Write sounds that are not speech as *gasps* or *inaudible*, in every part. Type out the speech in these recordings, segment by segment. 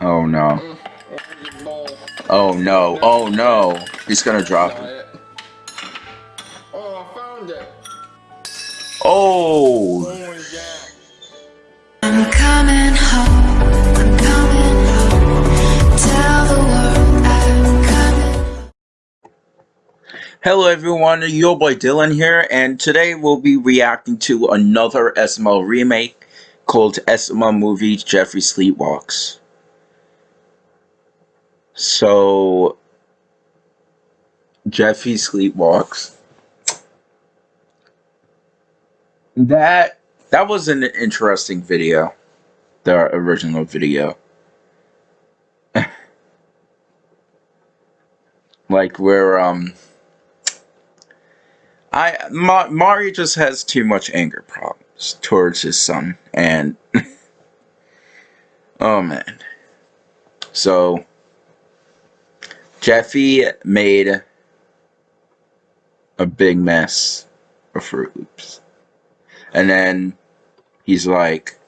Oh no. Oh no. Oh no. He's gonna drop it. Oh, I found it. Oh. I'm coming home. I'm coming home. Tell the world I'm coming. Hello everyone, your boy Dylan here, and today we'll be reacting to another SML remake called SML Movie Jeffrey Sleepwalks. So, Jeffrey Sleepwalks. That that was an interesting video, the original video. *laughs* like where um I Ma- Mario just has too much anger problems towards his son, and *laughs* oh man. So Jeffy made a big mess of Fruit Loops, and then he's like,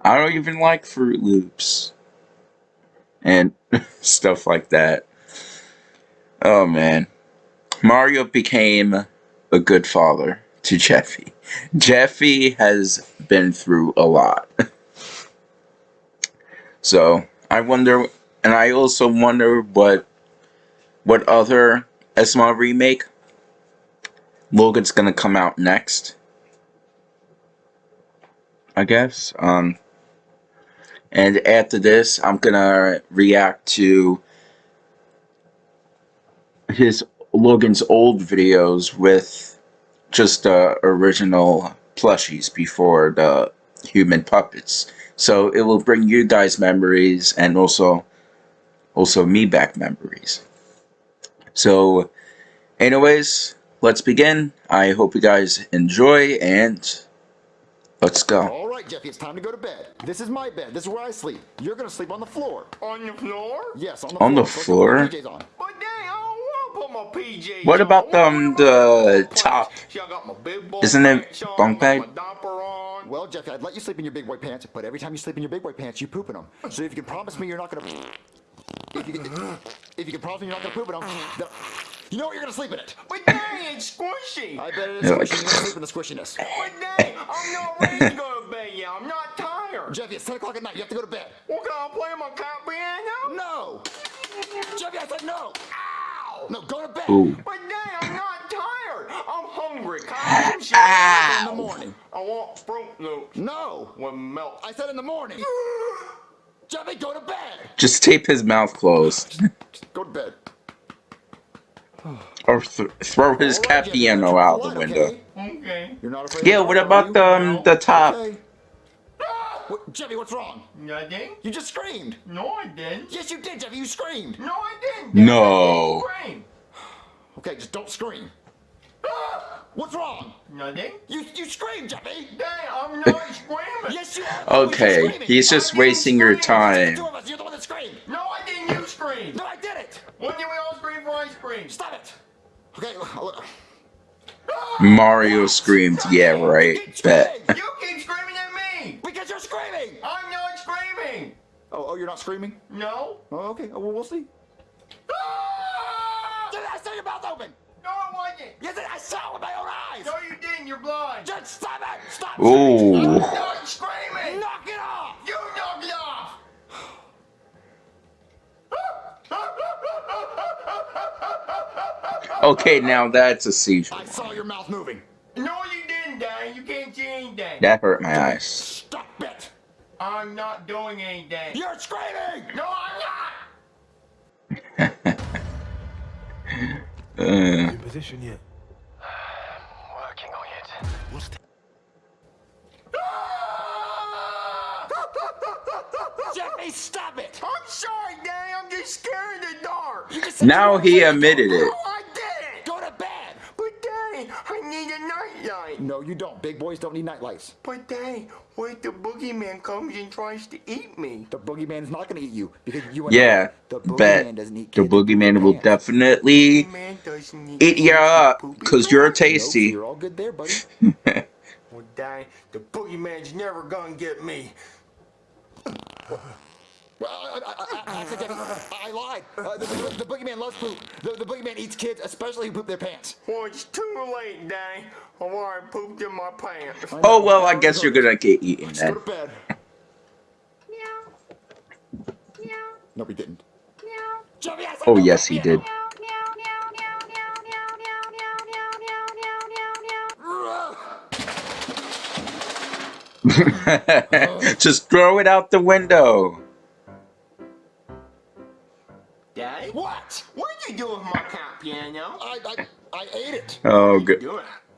"I don't even like Fruit Loops," and *laughs* stuff like that. Oh man. Mario became a good father to Jeffy. Jeffy has been through a lot. so, I wonder and I also wonder what what other SML remake Logan's gonna come out next. I guess. Um and after this I'm gonna react to his Logan's old videos with just the original plushies before the human puppets. So it will bring you guys memories and also also me back memories. So anyways, let's begin. I hope you guys enjoy and let's go. All right, Jeffy, it's time to go to bed. This is my bed. This is where I sleep. You're gonna sleep on the floor. On the floor? Yes, on the On the floor. So floor? What about, I um, the top? pants. See, I got my big boy Isn't it pants bunk I bed? got My diaper on. Well, Jeffy, I'd let you sleep in your big boy pants, but every time you sleep in your big boy pants, you poop in them. So if you can promise me you're not gonna, *laughs* if you can, if you can promise me you're not gonna poop in them, then you know what? You're gonna sleep in it. But dang, it's squishy. I bet it is squishy. like- You're gonna sleep in the squishiness. But dang, I'm not ready to go to bed yet. I'm not tired. Jeffy, it's 10 o'clock at night. You have to go to bed. Well, can I play my cat piano? No. Jeffy, I said no. Ow! No, go to bed. Ooh. But dang, I'm not tired. I'm hungry. Can I have some? In the morning. I want Fruit Loops No. with milk. I said in the morning. *gasps* Jeffy, go to bed. Just tape his mouth closed. Go to bed. or th- throw his All right, cat piano you're out the window. okay? Okay. You're not afraid Yeah, what about the, um, the top? Okay. What, Jeffy, what's wrong? Nothing? You just screamed. No, I didn't. Yes, you did, Jeffy. You screamed. No, I didn't. No. I didn't scream. Okay, just don't scream. Ah! What's wrong? Nothing. You you screamed, Jeffy. Dang, I'm not *laughs* screaming. Yes, you are. Okay, screaming. he's just I wasting your scream. The time. two of us. You're the one that screamed. No, I didn't. You scream. No, I did it. When did we all scream for ice cream? Stop it. Okay. I'll- ah! Mario screamed, yeah, right. Keep Bet. screaming. You keep screaming at me. Because you're screaming. I'm not screaming. Oh, oh, you're not screaming. No. Oh, okay. Oh, well, we'll see. Ah! Did I saw your mouth open? No, it wasn't. Yes, I saw it with my own eyes. No, you didn't. You're blind. Just stop it. Stop. Ooh. I'm not screaming. Knock it off. You knocked it off. Okay, now that's a seizure. I saw your mouth moving. No, you didn't, Dan. You can't see anything. That hurt my eyes. Stop it. I'm not doing anything. You're screaming. No, I'm not. Uh, position yet? *sighs* Working on it. What's the Jeffy, stop it. I'm sorry, Dan. I'm just scared in the dark. You just said now he afraid. admitted it. No, I didn't. Go to bed. But Daddy, I need a nightlight. No, you don't. Big boys don't need nightlights. But Daddy, what if the boogeyman comes and tries to eat me? The boogeyman is not going to eat you because you and yeah, the boogeyman bet. doesn't eat The kids who poop boogeyman will pants. definitely Man doesn't eat eat you up, because you're pants. Nope, tasty. you're all good there, buddy. Well, Daddy, the boogeyman's never gonna get me. Well, I, I, I, I, I, I lied. Uh, the, the, the boogeyman loves poop. The, the boogeyman eats kids, especially who poop their pants. Well, it's too late, Daddy. Oh, I pooped in my pants. Oh, well, I guess you're gonna get eaten then. Go. Meow. Meow. No, we didn't. Meow. Oh, yes, he did. *laughs* Just throw it out the window. Daddy? What? What did you do with my piano? I, I, I ate it. Oh, good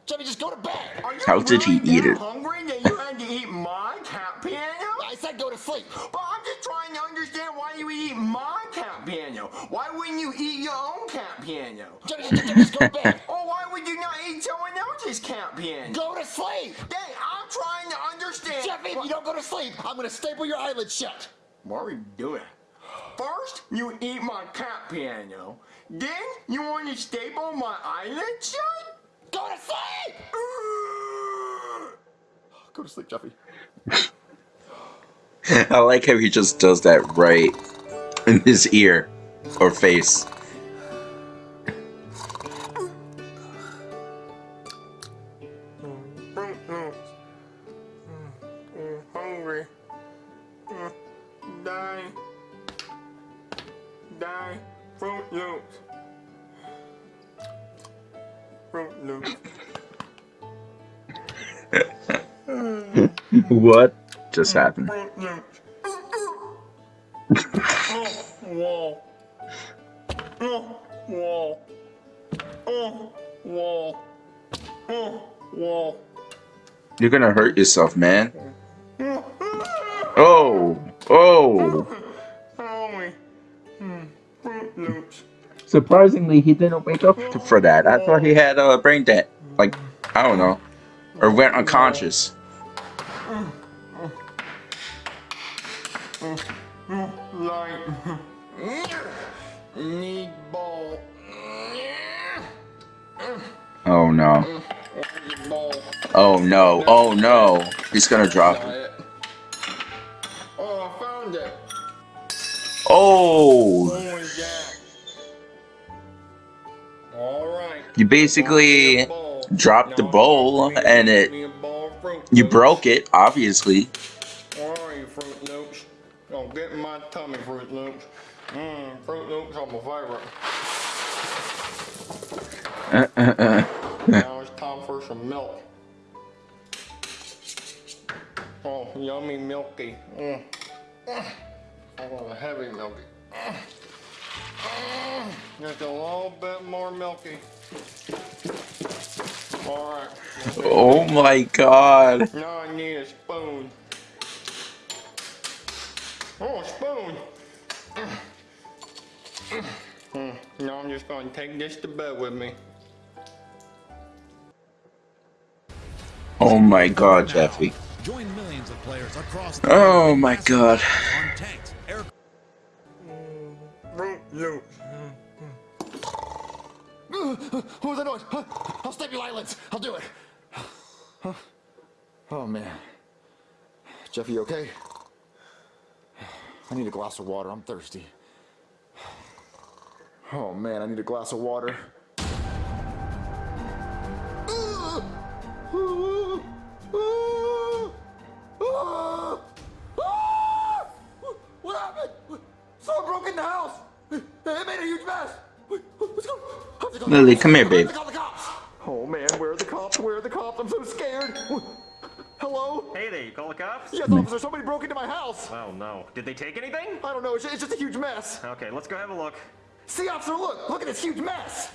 you do it? Jeffy, just go to bed. Are you How did he eat it? hungry that you had to eat my cat piano? I said go to sleep. But I'm just trying to understand why you eat my cat piano. Why wouldn't you eat your own cat piano? Jeffy, just, just go to bed. *laughs* Or why would you not eat someone else's cat piano? Go to sleep. Dang, I'm trying to understand. Jeffy, if you don't go to sleep, I'm gonna staple your eyelids shut. What are you doing? First, you eat my cat piano. Then, you want to staple my eyelid shut? Go to sleep. *sighs* Go to sleep, Jeffy. *laughs* I like how he just does that right in his ear or face. *laughs* What just happened? You're gonna hurt yourself, man. Oh, oh. Holy. Fruit Loops. Surprisingly, he didn't wake up for that. I thought he had a brain dead. Like, I don't know. Or went unconscious. Need ball. Oh no. Oh no. Oh no. He's gonna drop it. Oh, I found it. Oh. Alright. You basically. Dropped the bowl and it. You broke it, obviously. Where are you, Fruit Loops? Don't get my tummy, Fruit Loops. Mmm, Fruit Loops are my favorite. Now it's time for some milk. Oh, yummy milky. Mm. I want a heavy milky. Mm. Mm. Just a little bit more milky. Alright. Oh my god. Now I need a spoon. Oh, a spoon. Now I'm just gonna take this to bed with me. Oh my god, Jeffy. Join millions of players across Oh my god. What was that noise? I'll staple your eyelids. I'll do it. Huh? Oh man. Jeffy, you okay? I need a glass of water. I'm thirsty. Oh man, I need a glass of water. What happened? Someone broke in the house. It made a huge mess. Let's go. Have to call the Lily, come here, babe. call the cops. Oh man, where are the cops? Where are the cops? I'm so scared. Hello? Hey there, you call the cops? Yes, officer. Somebody broke into my house. Oh no. Did they take anything? I don't know. It's it's just a huge mess. Okay, let's go have a look. See, officer, look. Look at this huge mess.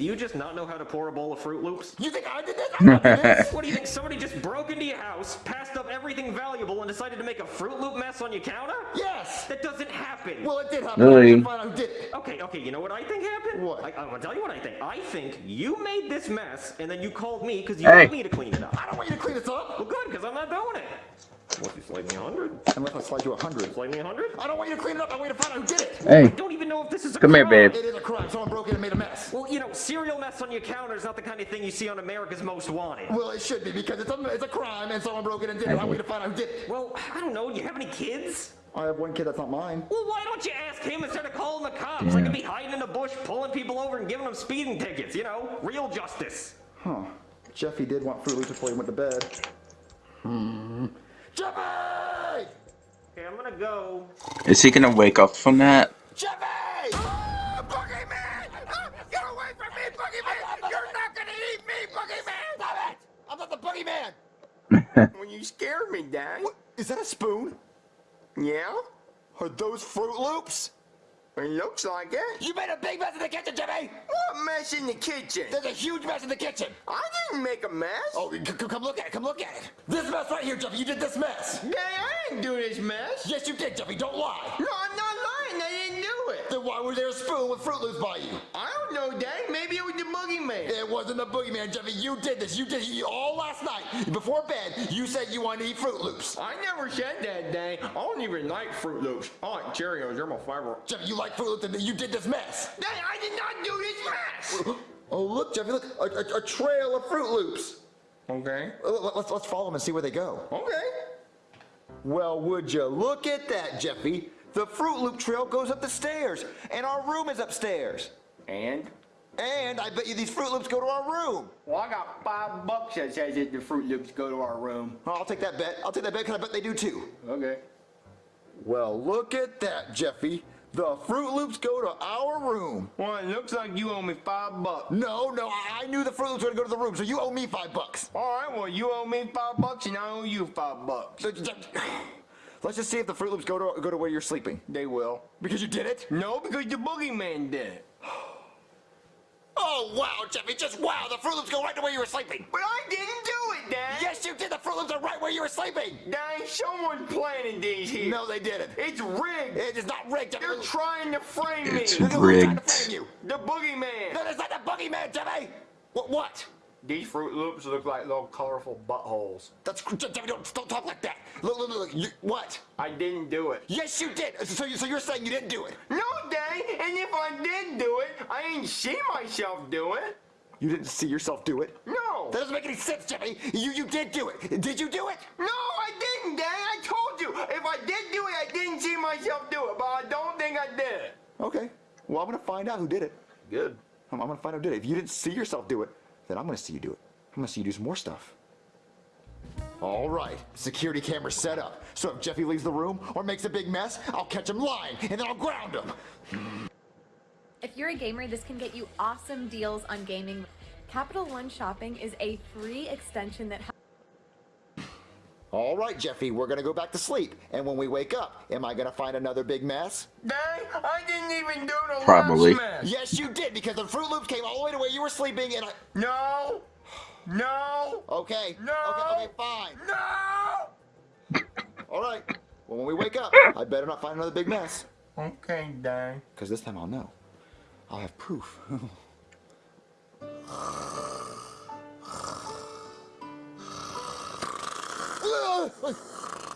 Do you just not know how to pour a bowl of Fruit Loops? You think I did this? I did this. *laughs* What do you think? Somebody just broke into your house, passed up everything valuable, and decided to make a Fruit Loop mess on your counter? Yes. That doesn't happen. Well, it did happen. Really? I can't find out who did. Okay, okay, you know what I think happened? What? I, I'm gonna tell you what I think. I think you made this mess, and then you called me because you Hey. want me to clean it up. I don't want you to clean this up. Well, good, because I'm not doing it. What, you slide me a hundred? Unless I slide you hundred. Slide me hundred? I don't want you to clean it up. I want you to find out who did it. I Hey, don't even know if this is a come here, babe. It is a crime. Someone broke in and made a mess. Well, you know, cereal mess on your counter is not the kind of thing you see on America's Most Wanted. Well, it should be because it's a, it's a crime and someone broke in and did it. I want you to find out who did it. Well, I don't know. Do you have any kids? I have one kid that's not mine. Well, why don't you ask him instead of calling the cops? I could be hiding in the bush, pulling people over and giving them speeding tickets, you know? Real justice. Huh. Jeffy did want Fruit Loops before he went to bed. Hmm. Jeffy! Okay, I'm gonna go. Is he gonna wake up from that? Jeffy! Oh, Boogeyman! Oh, get away from me, Boogeyman! You're not gonna eat me, Boogeyman! Stop it! I'm not the Boogeyman! *laughs* Well, you scared me, Dad. What? Is that a spoon? Yeah? Are those Fruit Loops? It looks like it. You made a big mess in the kitchen, Jimmy! What mess in the kitchen? There's a huge mess in the kitchen! I didn't make a mess. Oh, come look at it, come look at it! This mess right here, Jeffy, you did this mess! Dad, I didn't do this mess. Yes, you did, Jeffy, don't lie! No, I'm not lying. I didn't do it. Then why was there a spoon with Fruit Loops by you? I don't know, Dad. Maybe it was the boogeyman. It wasn't the boogeyman, Jeffy. You did this. You did it all last night. Before bed, you said you wanted to eat Fruit Loops. I never said that, Dad. I don't even like Fruit Loops. I like Cheerios. They're my favorite. Jeffy, you like Fruit Loops and you did this mess. Dad, I did not do this mess. *gasps* Oh, look, Jeffy, look, a, a, a trail of Fruit Loops. Okay. Let's, let's follow them and see where they go. Okay. Well, would you look at that, Jeffy? The Fruit Loop trail goes up the stairs, and our room is upstairs. And? And I bet you these Fruit Loops go to our room. Well, I got five bucks that says that the Fruit Loops go to our room. Oh, I'll take that bet. I'll take that bet because I bet they do too. Okay. Well, look at that, Jeffy. The Fruit Loops go to our room. Well, it looks like you owe me five bucks. No, no, I knew the Fruit Loops were gonna go to the room, so you owe me five bucks. All right, well, you owe me five bucks and I owe you five bucks. Let's just see if the Fruit Loops go to go to where you're sleeping. They will. Because you did it. No, because the boogeyman did it. *gasps* Oh wow, Jeffy! Just wow! The Fruit Loops go right to where you were sleeping. But I didn't do it, Dad. Yes, you did. The Fruit Loops are right where you were sleeping. Dad, someone planted these here. No, they didn't. It's rigged. It is not rigged. Jeffy. They're trying to frame me. It's Who's trying to rigged. frame you? The boogeyman. No, that's not the Boogeyman, Jeffy. What? What? These Fruit Loops look like little colorful buttholes. That's Don't, don't talk like that. Look, look, look. look. You, what? I didn't do it. Yes, you did. So, you, so you're saying you didn't do it? No, Dad. And if I did do it, I ain't see myself do it. You didn't see yourself do it? No. That doesn't make any sense, Jeffy. You you did do it. Did you do it? No, I didn't, Dad. I told you. If I did do it, I didn't see myself do it. But I don't think I did it. Okay. Well, I'm gonna find out who did it. Good. I'm, I'm gonna find out who did it. If you didn't see yourself do it, then I'm gonna see you do it. I'm gonna see you do some more stuff. All right, security camera set up. So if Jeffy leaves the room or makes a big mess, I'll catch him lying and then I'll ground him. If you're a gamer, this can get you awesome deals on gaming. Capital One Shopping is a free extension that All right, Jeffy, we're gonna go back to sleep. And when we wake up, am I gonna find another big mess? Dad, I didn't even do the Probably. last mess. Yes, you did, because the Fruit Loops came all the way to where you were sleeping and I. No. No. Okay. No. Okay, okay, fine. No. All right. Well, when we wake up, I better not find another big mess. Okay, Dad. Because this time I'll know. I'll have proof. *laughs*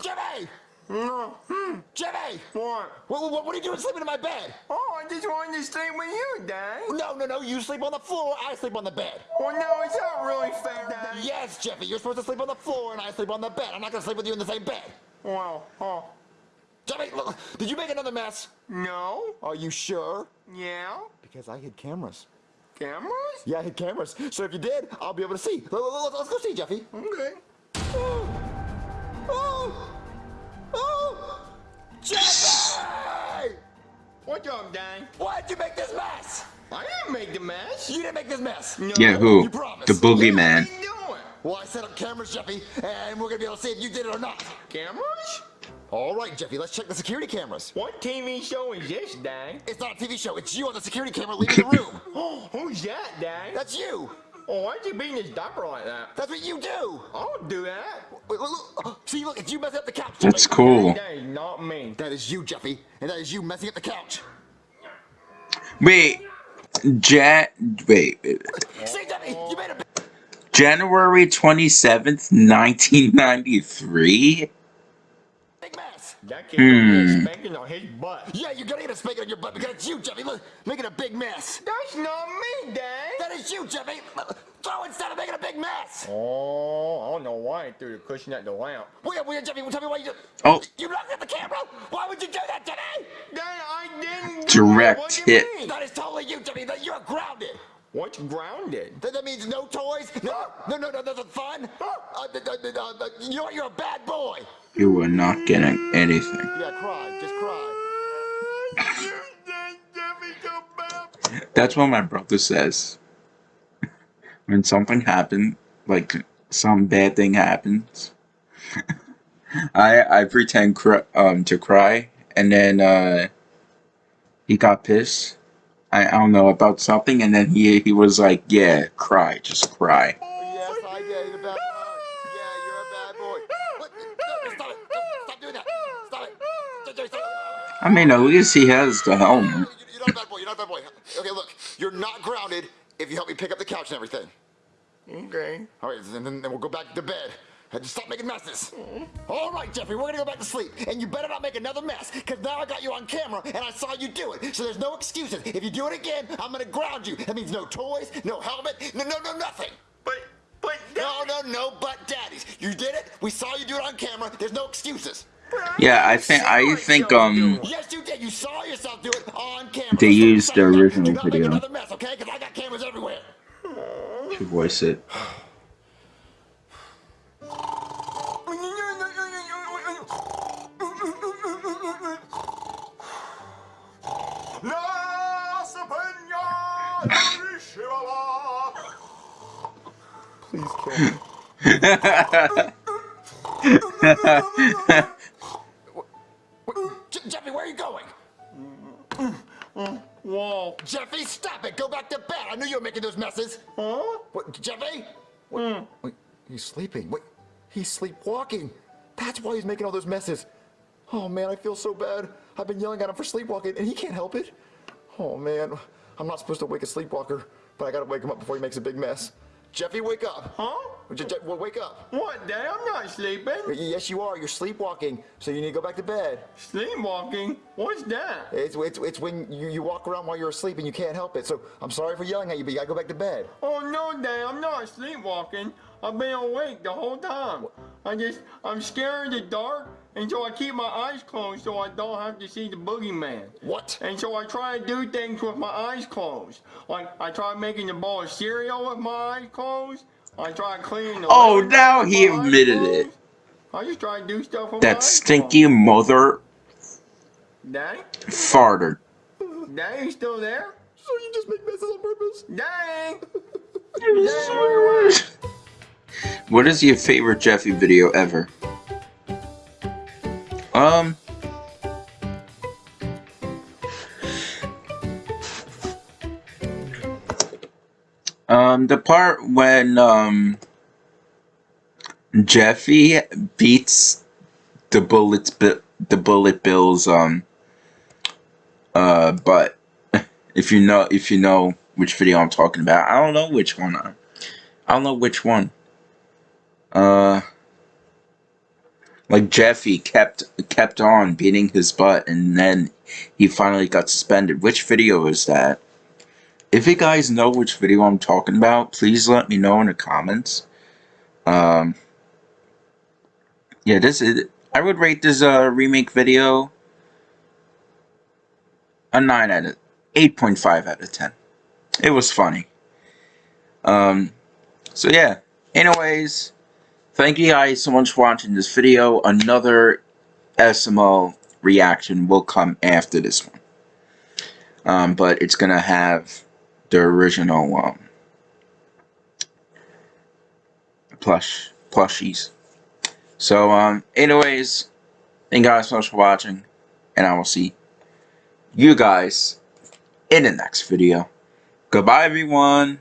Jimmy! No. Hmm. Jimmy! What? What, what, what are you doing sleeping in my bed? Oh, I just wanted to stay with you, Dad. No, no, no. You sleep on the floor, I sleep on the bed. Well, no, it's not really fair, Dad. Yes, Jeffy, you're supposed to sleep on the floor and I sleep on the bed. I'm not going to sleep with you in the same bed. Well, oh. Jimmy, look, did you make another mess? No. Are you sure? Yeah. Because I hid cameras. Cameras? Yeah, I hid cameras. So if you did, I'll be able to see. Let- let- Let's go see, Jeffy. Okay. What's up, Why'd you make this mess? I didn't make the mess. You didn't make this mess. No. Yeah, who? You promised. The What are boogeyman. you doing? Well, I set up cameras, Jeffy, and we're gonna be able to see if you did it or not. Cameras? All right, Jeffy, let's check the security cameras. What TV show is this, Dang? It's not a TV show. It's you on the security camera leaving the room. Oh, *gasps* who's that, Dang? That's you. Well, why'd you beat his diaper like that? That's what you do. I don't do that. Look, look, look. See, look, it's you messing up the couch. That's cool. That is not me. That is you, Jeffy, and that is you messing up the couch. Wait, Jan. Wait. See, Jeffy, you made a. January 27th, 1993? That kid mm. Hmm. spanking on his butt. Yeah, you're gonna get a spanking on your butt because it's you, Jeffy. Look, making a big mess. That's not me, Dad. That is you, Jeffy. Throw instead of making a big mess. Oh, I don't know why I threw the cushion at the lamp. Wait, wait, Jeffy, tell me why you. Oh. You looked at the camera. Why would would you do that, Jimmy? Dad, I didn't. Direct what do you hit. mean? That is totally you, Jeffy. That you're grounded. What's grounded? That, that means no toys, no, no, no, no, nothing fun. Uh, th- th- th- uh, you know what? You're a bad boy. You are not getting anything. Yeah, cry. Just cry. That's what my brother says. When something happens, like some bad thing happens, *laughs* I I pretend cr- um to cry, and then uh, he got pissed. I, I don't know about something, and then he he was like, "Yeah, cry, just cry." Yes, I did. You're a bad boy. Yeah, you're a bad boy. What? No, stop it. Stop doing that. Stop it. Stop- stop- stop. I mean, at least he has the helmet. You- You're not a bad boy. You're not a bad boy. Okay, look. You're not grounded if you help me pick up the couch and everything. Okay. All right, and then, then we'll go back to bed. And just stop making messes. All right, Jeffrey, we're gonna go back to sleep. And you better not make another mess, because now I got you on camera and I saw you do it. So there's no excuses. If you do it again, I'm gonna ground you. That means no toys, no helmet, no, no, no, nothing. But, but, No, no, no, but daddies. You did it. We saw you do it on camera. There's no excuses. Yeah, I think I think um Yes, you did. You saw yourself do it on camera. They used stop the original Do video. another mess, okay? Because I got cameras everywhere. to voice it. *laughs* Please kill me. *laughs* *laughs* Mm. whoa. Jeffy, stop it. Go back to bed. I knew you were making those messes. Huh? What, Jeffy? Wait, mm. wait, he's sleeping. Wait, he's sleepwalking. That's why he's making all those messes. Oh man, I feel so bad. I've been yelling at him for sleepwalking, and he can't help it. Oh man, I'm not supposed to wake a sleepwalker, but I gotta wake him up before he makes a big mess. Jeffy, wake up. Huh? Well, wake up. What, Dad? I'm not sleeping. Yes, you are. You're sleepwalking, so you need to go back to bed. Sleepwalking? What's that? It's, it's, it's when you, you walk around while you're asleep and you can't help it. So I'm sorry for yelling at you, but you gotta go back to bed. Oh no, Dad, I'm not sleepwalking. I've been awake the whole time. I just, I'm scared of the dark, and so I keep my eyes closed so I don't have to see the boogeyman. What? And so I try to do things with my eyes closed. Like, I try making a bowl of cereal with my eyes closed. I try cleaning the Oh, windows now he my eyes admitted it. I just try to do stuff with my That eyes stinky mother. Daddy? farted. Daddy, you still there? So you just make messes on purpose? Daddy! Daddy, where? What is your favorite Jeffy video ever? Um. Um, the part when um Jeffy beats the bullets the bullet bills um uh but *laughs* if you know if you know which video I'm talking about. I don't know which one. I, I don't know which one. Uh like Jeffy kept kept on beating his butt and then he finally got suspended. Which video is that if you guys know which video I'm talking about please let me know in the comments um yeah this is I would rate this uh remake video a 9 out of 8.5 out of 10 it was funny um so yeah anyways Thank you guys so much for watching this video. Another SML reaction will come after this one. Um, but it's gonna have the original um, plush plushies. So um, anyways, thank you guys so much for watching, and I will see you guys in the next video. Goodbye everyone.